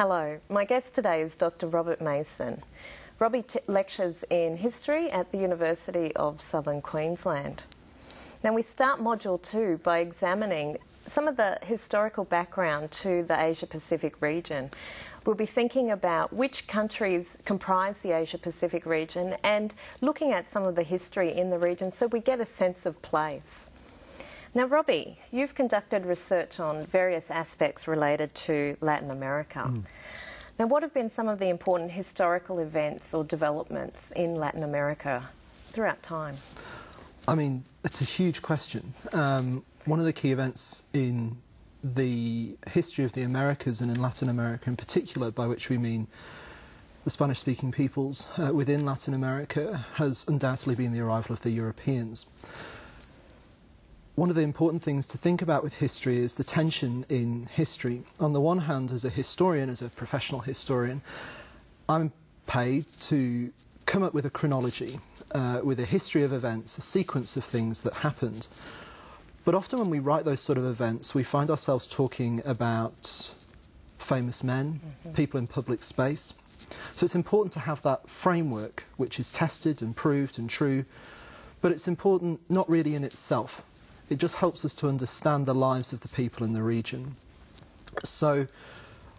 Hello, my guest today is Dr. Robert Mason. Robbie lectures in history at the University of Southern Queensland. Now, we start Module 2 by examining some of the historical background to the Asia Pacific region. We'll be thinking about which countries comprise the Asia Pacific region and looking at some of the history in the region so we get a sense of place. Now, Robbie, you've conducted research on various aspects related to Latin America. Mm. Now, what have been some of the important historical events or developments in Latin America throughout time? I mean, it's a huge question. Um, one of the key events in the history of the Americas and in Latin America in particular, by which we mean the Spanish speaking peoples uh, within Latin America, has undoubtedly been the arrival of the Europeans one of the important things to think about with history is the tension in history. On the one hand, as a historian, as a professional historian, I'm paid to come up with a chronology, uh, with a history of events, a sequence of things that happened. But often when we write those sort of events, we find ourselves talking about famous men, mm -hmm. people in public space. So it's important to have that framework, which is tested and proved and true, but it's important not really in itself. It just helps us to understand the lives of the people in the region. So,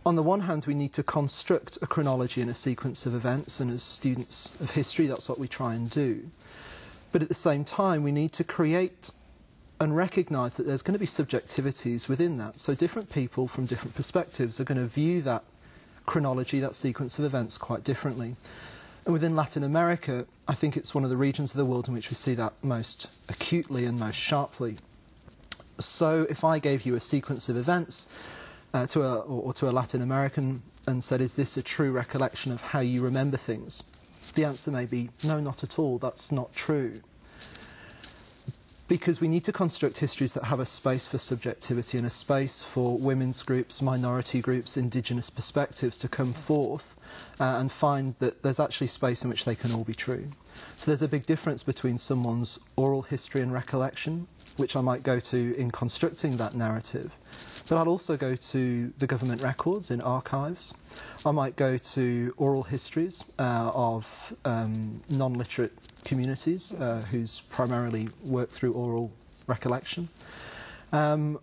on the one hand, we need to construct a chronology and a sequence of events, and as students of history, that's what we try and do. But at the same time, we need to create and recognise that there's going to be subjectivities within that. So, different people from different perspectives are going to view that chronology, that sequence of events, quite differently. And within Latin America, I think it's one of the regions of the world in which we see that most acutely and most sharply. So if I gave you a sequence of events uh, to a, or, or to a Latin American and said, is this a true recollection of how you remember things? The answer may be, no, not at all, that's not true because we need to construct histories that have a space for subjectivity and a space for women's groups, minority groups, indigenous perspectives to come forth uh, and find that there's actually space in which they can all be true. So there's a big difference between someone's oral history and recollection, which I might go to in constructing that narrative, but I'll also go to the government records in archives. I might go to oral histories uh, of um, non-literate communities uh, whose primarily work through oral recollection. Um,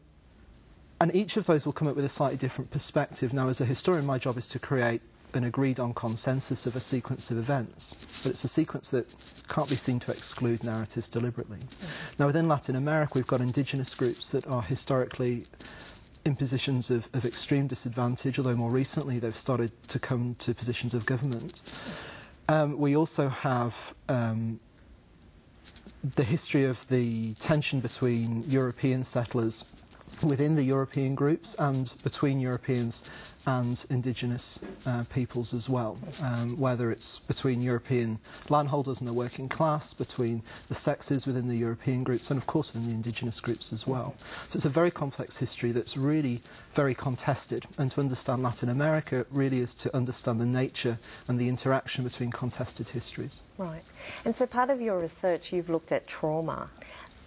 and each of those will come up with a slightly different perspective. Now, as a historian, my job is to create an agreed on consensus of a sequence of events, but it's a sequence that can't be seen to exclude narratives deliberately. Mm -hmm. Now, within Latin America, we've got indigenous groups that are historically in positions of, of extreme disadvantage, although more recently they've started to come to positions of government. Um, we also have um, the history of the tension between European settlers within the European groups and between Europeans and indigenous uh, peoples as well, um, whether it's between European landholders and the working class, between the sexes within the European groups, and of course within the indigenous groups as well. So it's a very complex history that's really very contested, and to understand Latin America really is to understand the nature and the interaction between contested histories. Right. And so part of your research, you've looked at trauma.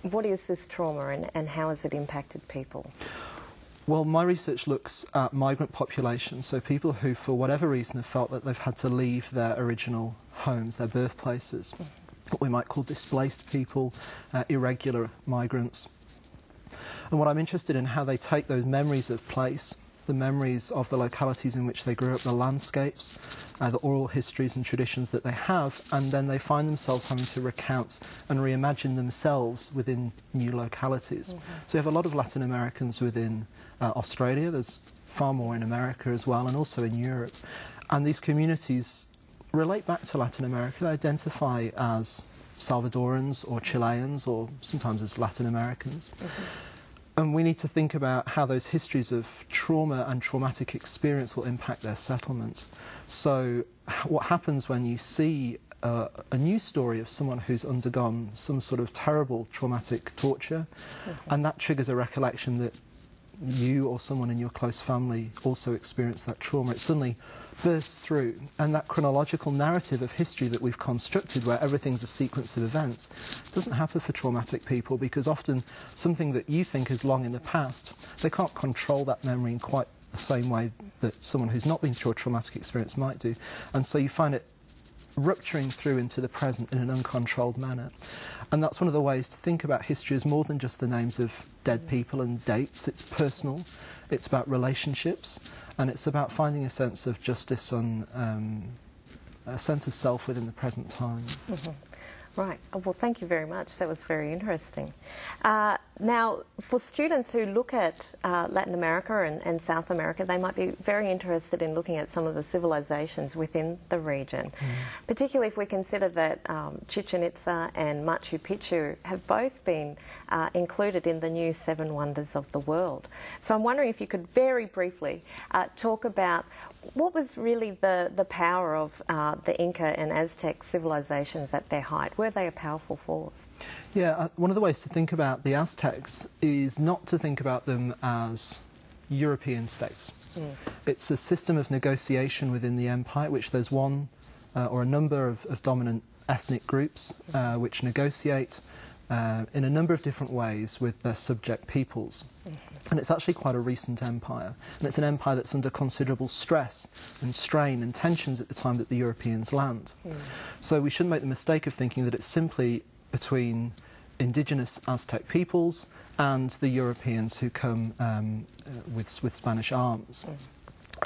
What is this trauma and, and how has it impacted people? Well, my research looks at migrant populations, so people who, for whatever reason, have felt that they've had to leave their original homes, their birthplaces. What we might call displaced people, uh, irregular migrants. And what I'm interested in how they take those memories of place the memories of the localities in which they grew up, the landscapes, uh, the oral histories and traditions that they have, and then they find themselves having to recount and reimagine themselves within new localities. Mm -hmm. So you have a lot of Latin Americans within uh, Australia, there's far more in America as well, and also in Europe. And these communities relate back to Latin America, they identify as Salvadorans or Chileans or sometimes as Latin Americans. Mm -hmm. And we need to think about how those histories of trauma and traumatic experience will impact their settlement. So, what happens when you see uh, a news story of someone who's undergone some sort of terrible traumatic torture, -hmm. and that triggers a recollection that you or someone in your close family also experienced that trauma. It suddenly bursts through. And that chronological narrative of history that we've constructed, where everything's a sequence of events, doesn't happen for traumatic people because often something that you think is long in the past, they can't control that memory in quite the same way that someone who's not been through a traumatic experience might do. And so you find it rupturing through into the present in an uncontrolled manner. And that's one of the ways to think about history is more than just the names of dead people and dates. It's personal, it's about relationships, and it's about finding a sense of justice and um, a sense of self within the present time. Mm-hmm. Right. Oh, well, thank you very much. That was very interesting. Uh, now, for students who look at uh, Latin America and, and, South America, they might be very interested in looking at some of the civilizations within the region, mm. particularly if we consider that um, Chichen Itza and Machu Picchu have both been uh, included in the new Seven Wonders of the World. So I'm wondering if you could very briefly uh, talk about what was really the, the power of uh, the Inca and Aztec civilizations at their height? Were they a powerful force? Yeah, uh, one of the ways to think about the Aztecs is not to think about them as European states. Mm. It's a system of negotiation within the empire, which there's one uh, or a number of, of dominant ethnic groups uh, which negotiate uh, in a number of different ways with their subject peoples. Mm -hmm. And it's actually quite a recent empire. And it's an empire that's under considerable stress and strain and tensions at the time that the Europeans land. Mm. So we shouldn't make the mistake of thinking that it's simply between indigenous Aztec peoples and the Europeans who come um, uh, with, with Spanish arms. Mm.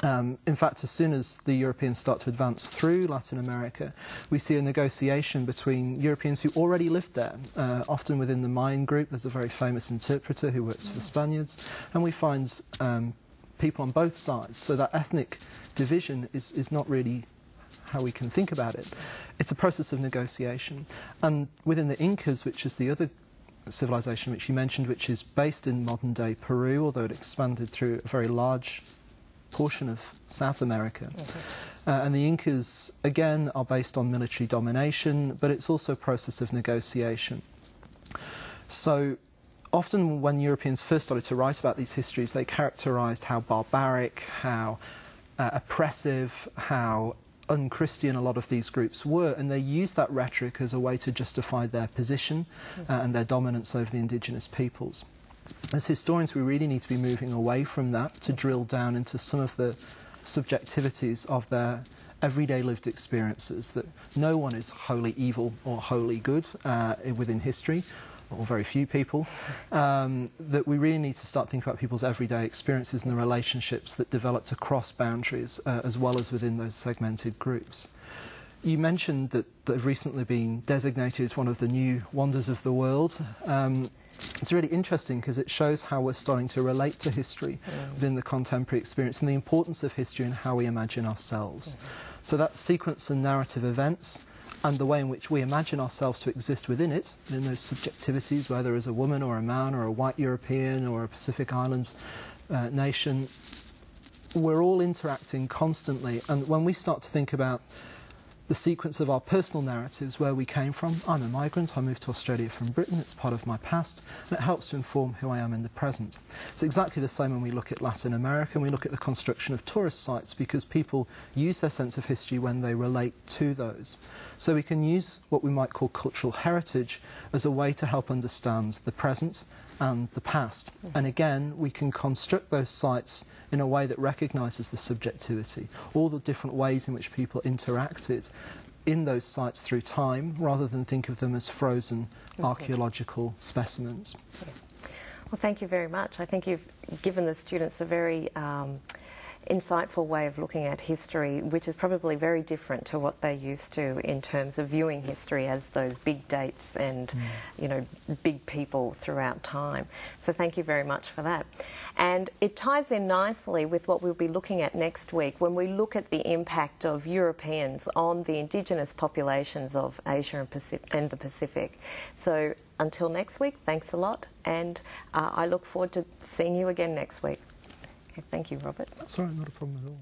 Um, in fact, as soon as the Europeans start to advance through Latin America, we see a negotiation between Europeans who already lived there. Uh, often within the Mayan group, there's a very famous interpreter who works for the Spaniards, and we find um, people on both sides. So that ethnic division is, is not really how we can think about it. It's a process of negotiation. And within the Incas, which is the other civilization which you mentioned, which is based in modern day Peru, although it expanded through a very large portion of South America. Uh, and the Incas, again, are based on military domination, but it's also a process of negotiation. So often when Europeans first started to write about these histories, they characterized how barbaric, how uh, oppressive, how unchristian a lot of these groups were, and they used that rhetoric as a way to justify their position uh, and their dominance over the indigenous peoples as historians, we really need to be moving away from that to drill down into some of the subjectivities of their everyday lived experiences, that no one is wholly evil or wholly good uh, within history, or very few people, um, that we really need to start thinking about people's everyday experiences and the relationships that developed across boundaries uh, as well as within those segmented groups. You mentioned that they've recently been designated as one of the new wonders of the world. Um, it's really interesting because it shows how we're starting to relate to history mm. within the contemporary experience and the importance of history and how we imagine ourselves. Mm. So that sequence and narrative events and the way in which we imagine ourselves to exist within it, in those subjectivities, whether as a woman or a man or a white European or a Pacific Island uh, nation, we're all interacting constantly. And when we start to think about the sequence of our personal narratives, where we came from. I'm a migrant, I moved to Australia from Britain, it's part of my past, and it helps to inform who I am in the present. It's exactly the same when we look at Latin America and we look at the construction of tourist sites because people use their sense of history when they relate to those. So we can use what we might call cultural heritage as a way to help understand the present and the past. And again, we can construct those sites in a way that recognises the subjectivity, all the different ways in which people interacted in those sites through time, rather than think of them as frozen archaeological specimens. Well, thank you very much. I think you've given the students a very um, insightful way of looking at history, which is probably very different to what they're used to in terms of viewing history as those big dates and, mm. you know, big people throughout time. So thank you very much for that. And it ties in nicely with what we'll be looking at next week when we look at the impact of Europeans on the indigenous populations of Asia and, Pacific, and the Pacific. So until next week, thanks a lot, and uh, I look forward to seeing you again next week. Thank you, Robert. That's all right, not a problem at all.